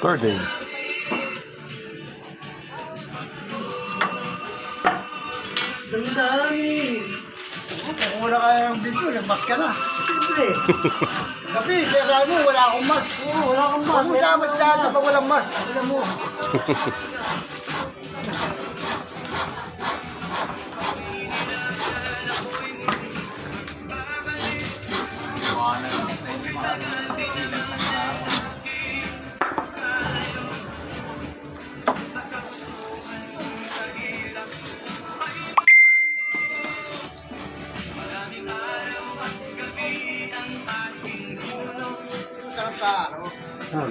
Third day. Dami-dami. Kung wala ka ng video, nagmas ka na. Siyempre. Kasi, kaya sabi mo, wala akong mas. Oo, wala akong mas. Huwag mo sa mas lahat pag walang mas. Alam mo. Ah.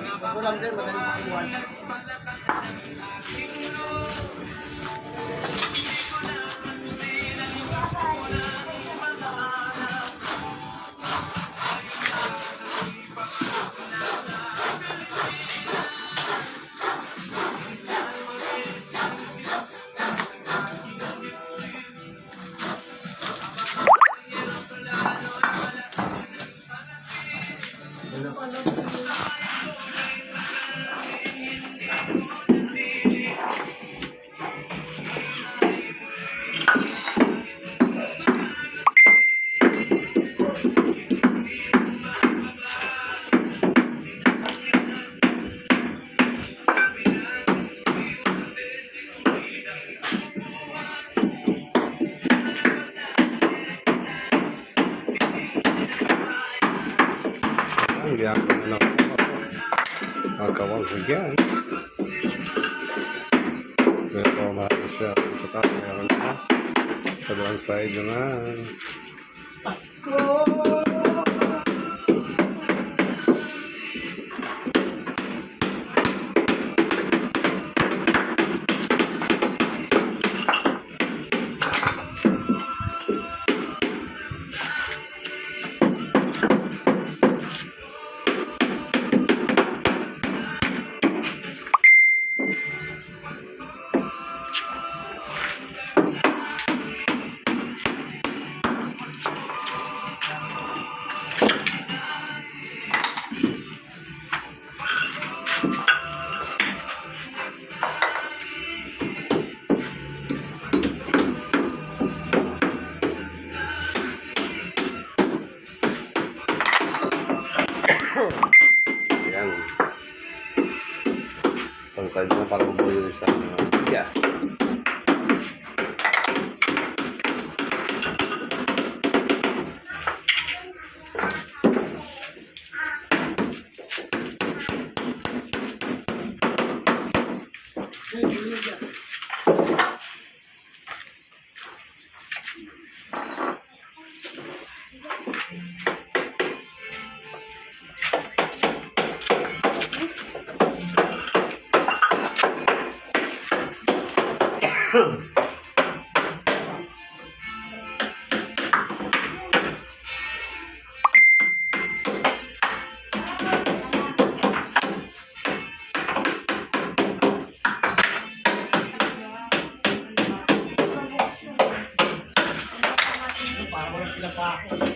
Na lang ako. Magkawang again. Pero maayos siya. Sa taas, meron pa. Sa side naman. Ayan. Para mabuo yung isa. Yeah. Para mo na sila pa ako.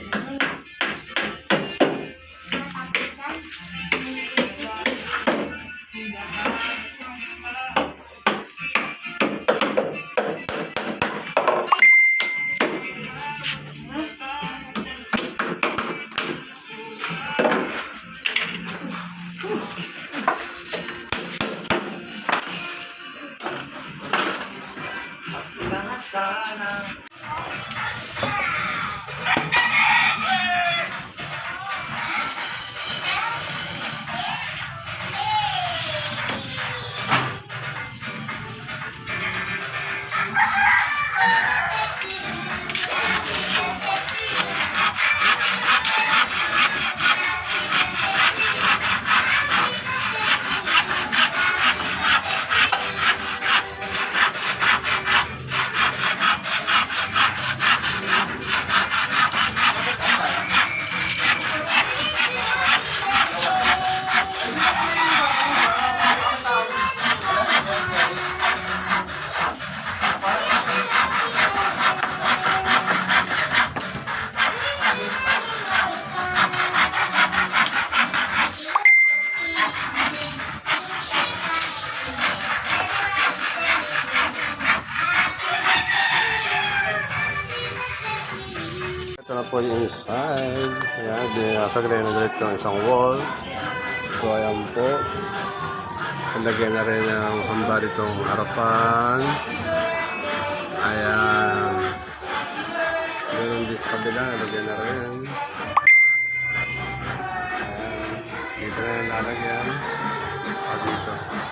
people inside. Ayan, binasag na ulit ng isang wall. So, ayan po. Nalagyan na rin ng hamba ditong harapan. Ayan. Ganun din sa kabila, nalagyan na rin. Ayan. Dito na nalagyan. At ah, dito.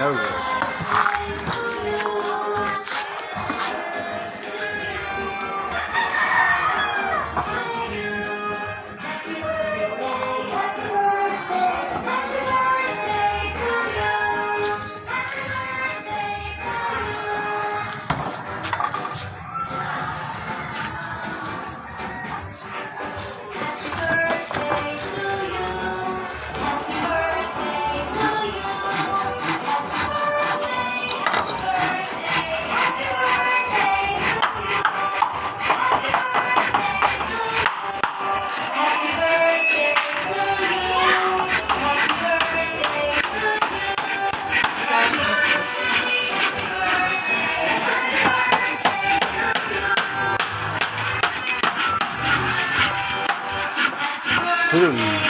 No good. soon.